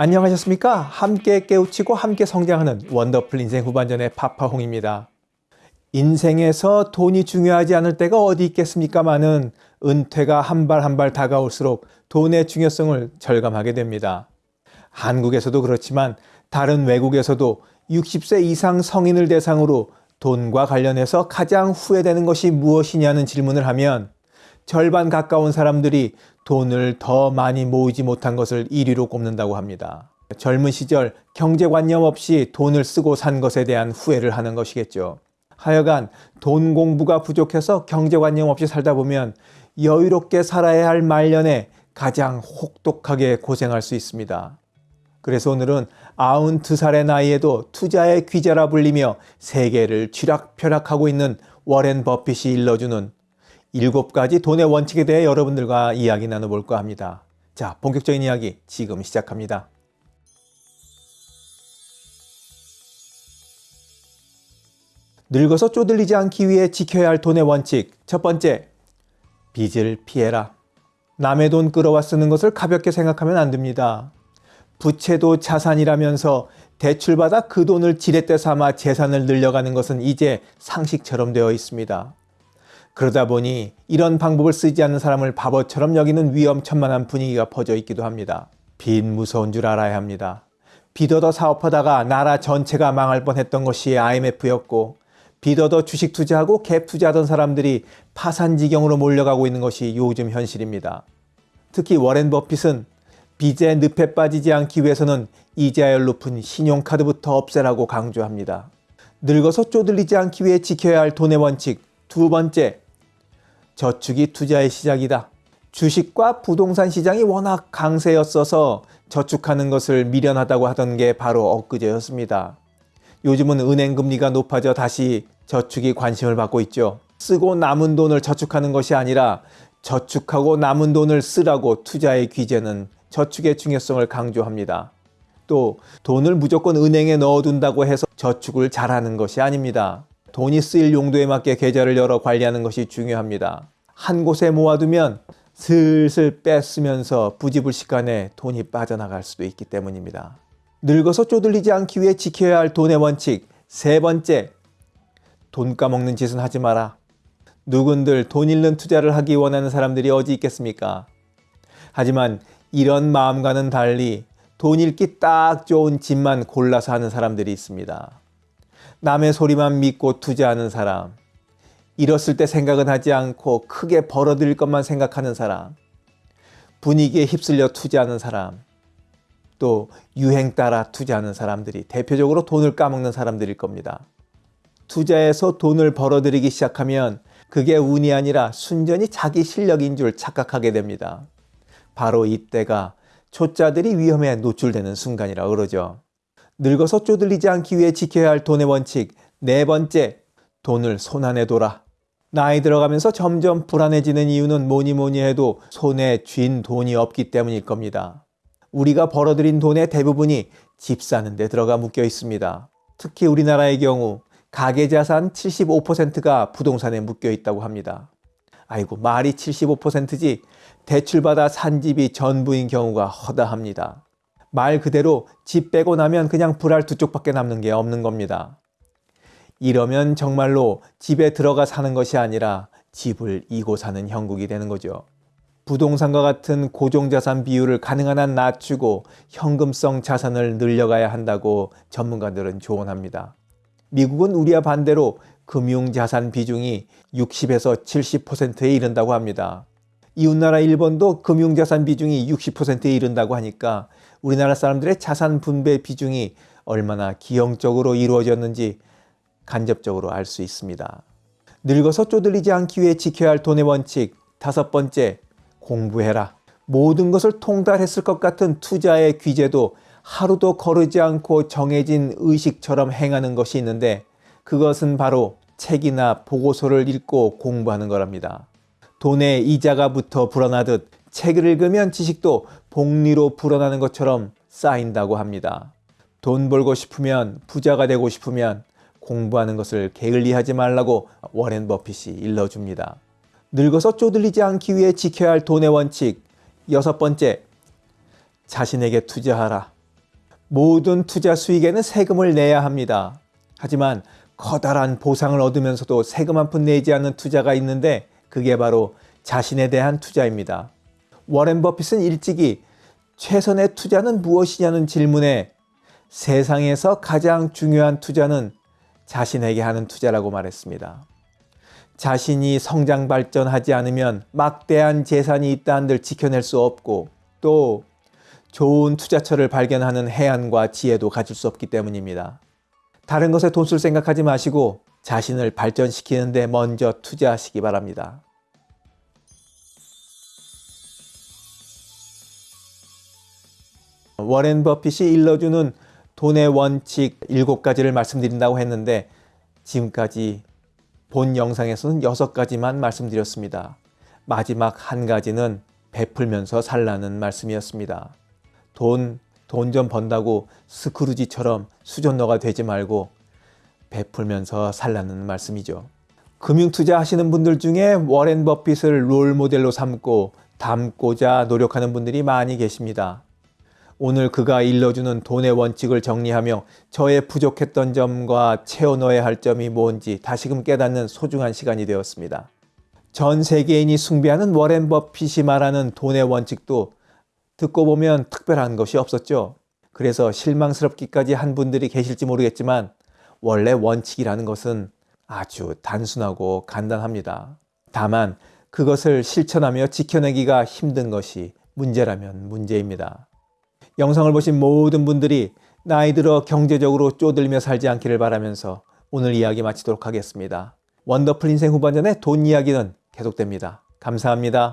안녕하셨습니까? 함께 깨우치고 함께 성장하는 원더풀 인생 후반전의 파파홍입니다. 인생에서 돈이 중요하지 않을 때가 어디 있겠습니까마는 은퇴가 한 발 한 발 다가올수록 돈의 중요성을 절감하게 됩니다. 한국에서도 그렇지만 다른 외국에서도 60세 이상 성인을 대상으로 돈과 관련해서 가장 후회되는 것이 무엇이냐는 질문을 하면 절반 가까운 사람들이 돈을 더 많이 모으지 못한 것을 1위로 꼽는다고 합니다. 젊은 시절 경제관념 없이 돈을 쓰고 산 것에 대한 후회를 하는 것이겠죠. 하여간 돈 공부가 부족해서 경제관념 없이 살다 보면 여유롭게 살아야 할 말년에 가장 혹독하게 고생할 수 있습니다. 그래서 오늘은 92살의 나이에도 투자의 귀재라 불리며 세계를 쥐락펴락하고 있는 워렌 버핏이 일러주는 일곱 가지 돈의 원칙에 대해 여러분들과 이야기 나눠볼까 합니다. 자, 본격적인 이야기 지금 시작합니다. 늙어서 쪼들리지 않기 위해 지켜야 할 돈의 원칙. 첫 번째, 빚을 피해라. 남의 돈 끌어와 쓰는 것을 가볍게 생각하면 안 됩니다. 부채도 자산이라면서 대출받아 그 돈을 지렛대 삼아 재산을 늘려가는 것은 이제 상식처럼 되어 있습니다. 그러다 보니 이런 방법을 쓰지 않는 사람을 바보처럼 여기는 위험천만한 분위기가 퍼져 있기도 합니다. 빚 무서운 줄 알아야 합니다. 빚어더 사업하다가 나라 전체가 망할 뻔했던 것이 IMF였고 빚어더 주식 투자하고 갭 투자하던 사람들이 파산 지경으로 몰려가고 있는 것이 요즘 현실입니다. 특히 워렌 버핏은 빚에 늪에 빠지지 않기 위해서는 이자율 높은 신용카드부터 없애라고 강조합니다. 늙어서 쪼들리지 않기 위해 지켜야 할 돈의 원칙 두 번째, 저축이 투자의 시작이다. 주식과 부동산 시장이 워낙 강세였어서 저축하는 것을 미련하다고 하던 게 바로 엊그제였습니다. 요즘은 은행 금리가 높아져 다시 저축이 관심을 받고 있죠. 쓰고 남은 돈을 저축하는 것이 아니라 저축하고 남은 돈을 쓰라고 투자의 귀재는 저축의 중요성을 강조합니다. 또 돈을 무조건 은행에 넣어둔다고 해서 저축을 잘하는 것이 아닙니다. 돈이 쓰일 용도에 맞게 계좌를 열어 관리하는 것이 중요합니다. 한 곳에 모아두면 슬슬 뺐으면서 부지불식간에 돈이 빠져나갈 수도 있기 때문입니다. 늙어서 쪼들리지 않기 위해 지켜야 할 돈의 원칙 세 번째, 돈 까먹는 짓은 하지 마라. 누군들 돈 잃는 투자를 하기 원하는 사람들이 어디 있겠습니까? 하지만 이런 마음과는 달리 돈 잃기 딱 좋은 집만 골라서 하는 사람들이 있습니다. 남의 소리만 믿고 투자하는 사람, 잃었을 때 생각은 하지 않고 크게 벌어들일 것만 생각하는 사람, 분위기에 휩쓸려 투자하는 사람, 또 유행 따라 투자하는 사람들이 대표적으로 돈을 까먹는 사람들일 겁니다. 투자해서 돈을 벌어들이기 시작하면 그게 운이 아니라 순전히 자기 실력인 줄 착각하게 됩니다. 바로 이때가 초짜들이 위험에 노출되는 순간이라 그러죠. 늙어서 쪼들리지 않기 위해 지켜야 할 돈의 원칙 네 번째, 돈을 손안에 둬라. 나이 들어가면서 점점 불안해지는 이유는 뭐니 뭐니 해도 손에 쥔 돈이 없기 때문일 겁니다. 우리가 벌어들인 돈의 대부분이 집 사는 데 들어가 묶여 있습니다. 특히 우리나라의 경우 가계자산 75%가 부동산에 묶여 있다고 합니다. 아이고 말이 75%지 대출받아 산 집이 전부인 경우가 허다합니다. 말 그대로 집 빼고 나면 그냥 불알 두 쪽밖에 남는 게 없는 겁니다. 이러면 정말로 집에 들어가 사는 것이 아니라 집을 이고 사는 형국이 되는 거죠. 부동산과 같은 고정자산 비율을 가능한 한 낮추고 현금성 자산을 늘려가야 한다고 전문가들은 조언합니다. 미국은 우리와 반대로 금융자산 비중이 60에서 70%에 이른다고 합니다. 이웃나라 일본도 금융자산 비중이 60%에 이른다고 하니까 우리나라 사람들의 자산 분배 비중이 얼마나 기형적으로 이루어졌는지 간접적으로 알 수 있습니다. 늙어서 쪼들리지 않기 위해 지켜야 할 돈의 원칙 다섯 번째, 공부해라. 모든 것을 통달했을 것 같은 투자의 귀재도 하루도 거르지 않고 정해진 의식처럼 행하는 것이 있는데 그것은 바로 책이나 보고서를 읽고 공부하는 거랍니다. 돈에 이자가 붙어 불어나듯 책을 읽으면 지식도 복리로 불어나는 것처럼 쌓인다고 합니다. 돈 벌고 싶으면 부자가 되고 싶으면 공부하는 것을 게을리하지 말라고 워렌 버핏이 일러줍니다. 늙어서 쪼들리지 않기 위해 지켜야 할 돈의 원칙 여섯 번째, 자신에게 투자하라. 모든 투자 수익에는 세금을 내야 합니다. 하지만 커다란 보상을 얻으면서도 세금 한 푼 내지 않는 투자가 있는데 그게 바로 자신에 대한 투자입니다. 워렌 버핏은 일찍이 최선의 투자는 무엇이냐는 질문에 세상에서 가장 중요한 투자는 자신에게 하는 투자라고 말했습니다. 자신이 성장 발전하지 않으면 막대한 재산이 있다 한들 지켜낼 수 없고 또 좋은 투자처를 발견하는 해안과 지혜도 가질 수 없기 때문입니다. 다른 것에 돈 쓸 생각하지 마시고 자신을 발전시키는 데 먼저 투자하시기 바랍니다. 워렌 버핏이 일러주는 돈의 원칙 7가지를 말씀드린다고 했는데 지금까지 본 영상에서는 6가지만 말씀드렸습니다. 마지막 한 가지는 베풀면서 살라는 말씀이었습니다. 돈, 돈 좀 번다고 스크루지처럼 수전너가 되지 말고 베풀면서 살라는 말씀이죠. 금융투자 하시는 분들 중에 워렌 버핏을 롤 모델로 삼고 닮고자 노력하는 분들이 많이 계십니다. 오늘 그가 일러주는 돈의 원칙을 정리하며 저의 부족했던 점과 채워 넣어야 할 점이 뭔지 다시금 깨닫는 소중한 시간이 되었습니다. 전 세계인이 숭배하는 워렌 버핏이 말하는 돈의 원칙도 듣고 보면 특별한 것이 없었죠. 그래서 실망스럽기까지 한 분들이 계실지 모르겠지만 원래 원칙이라는 것은 아주 단순하고 간단합니다. 다만 그것을 실천하며 지켜내기가 힘든 것이 문제라면 문제입니다. 영상을 보신 모든 분들이 나이 들어 경제적으로 쪼들며 살지 않기를 바라면서 오늘 이야기 마치도록 하겠습니다. 원더풀 인생 후반전의 돈 이야기는 계속됩니다. 감사합니다.